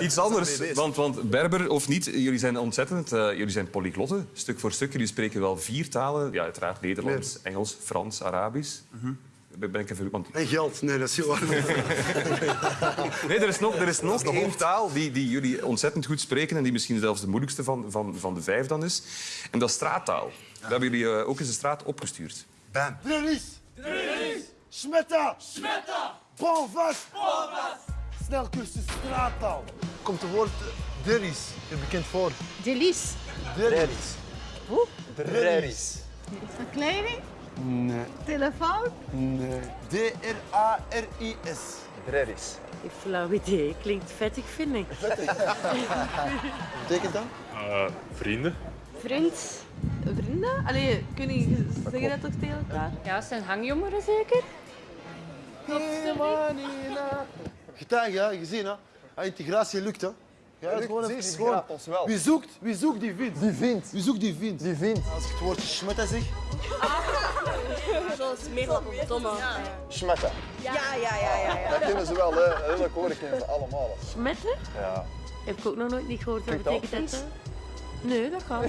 Iets anders, want, want Berber of niet, jullie zijn ontzettend, eh, jullie zijn polyglotten, stuk voor stuk. Jullie spreken wel vier talen, ja, uiteraard Nederlands, Engels, Frans, Arabisch. Ben ben ik even... Want... En geld. Nee, dat is heel. Nee, er is nog, er is nog één taal die, die jullie ontzettend goed spreken en die misschien zelfs de moeilijkste van, van, van de vijf dan is. En dat is straattaal. Daar hebben jullie eh, ook eens de straat opgestuurd. Bam. Drillis. Drillis. Smetta. Smetta. Bonvast. Bonvast. Snelcursus straattaal. Komt het woord eh, Drillis je bekend voor? Delice. Drillis. Hoe? Dat kleding? Nee. Telefoon? Nee. D-R-A-R-I-S. Dreris. Ik flauw idee. Klinkt vettig, vind ik. Betekent dat? vrienden. Vriend? Vrienden? Allee, kun je zeggen dat toch tegen elkaar? Ja, het zijn hangjongeren zeker? Getuige, ja, gezien hè. Ja, integratie lukt hè. Ja, het is gewoon even- gewoon- ons wel. Wie zoekt, wie zoekt die vindt. Die vindt. Wie zoekt die vindt. Die vindt. Als ik het woordje smetta zeg, Zoals domme. Schmetten. Ja, ja, ja, ja. ja. Dat kennen ze wel, hè. Hele koren kennen ze allemaal. Smetten? Ja. Heb ik ook nog nooit niet gehoord. Wat betekent dat? Nee, dat kan.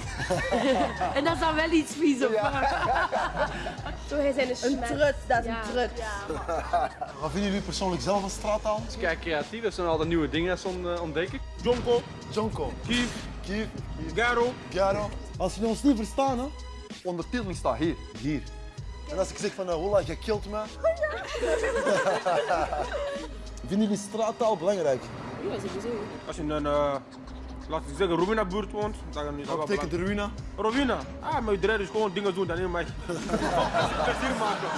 en dat is dan wel iets vies op. Zo, hij zijn een trut, dat is een trut. wat vinden jullie persoonlijk zelf van straattaal? Kijk, creatief. Dat zijn altijd nieuwe dingen uh, ontdekken. Jonko, Jonko, Kief, Kief, Garo. Garo. Als jullie ons niet verstaan hè, Ondertiteling staat hier. hier. En als ik zeg van, uh, Holla, je kilt me. Vinden jullie straattaal belangrijk? Als je een, uh, laten we zeggen, Rowena-buurt woont, dan is dat Wat betekent de ruïna? Rowena? Ah, maar iedereen is gewoon dingen doen, dan niet mij. Plezier maken.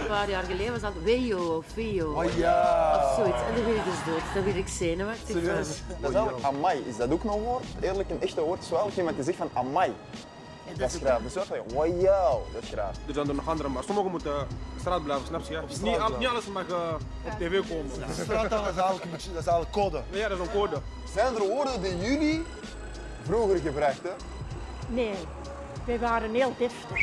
Een paar jaar geleden was dat Wejo of Wejo. Oh ja. Of zoiets. En dan werd ik dus dood. Dan werd ik zenuwachtig. Serieus? Dat is eigenlijk amai. Is dat ook nog een woord? Eerlijk, een echte woord is wel iemand die zegt van amai. Dat is graaf. Dus dat is wow, dat is graaf. Er zijn er nog andere, maar sommigen moeten op straat blijven, snap je? Niet, al- blijven. niet alles mag uh, op tv komen. Beetje, dat is eigenlijk code. Ja, dat is een code. Zijn er woorden die jullie vroeger gebruikten? Nee, wij waren heel deftig.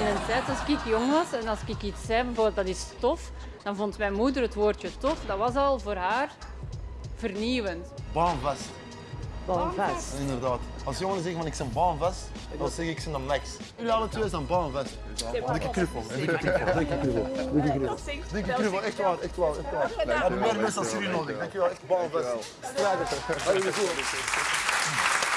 In een tijd als ik jong was en als ik iets zei, bijvoorbeeld dat is tof, dan vond mijn moeder het woordje tof, dat was al voor haar vernieuwend. Baanvast. Balvast. Inderdaad. Als jongeren zeggen van ik ben baanvast, dan zeg ik dan max. Jullie alle twee zijn baanvast. Dikke knuffel. Dikke knuffel. Dikke knuffel. Dikke knuffel. Dikke knuffel. Echt waar, echt waar, echt waar. We hebben meer mensen als jullie nodig. Dankjewel, echt. Allee, goed.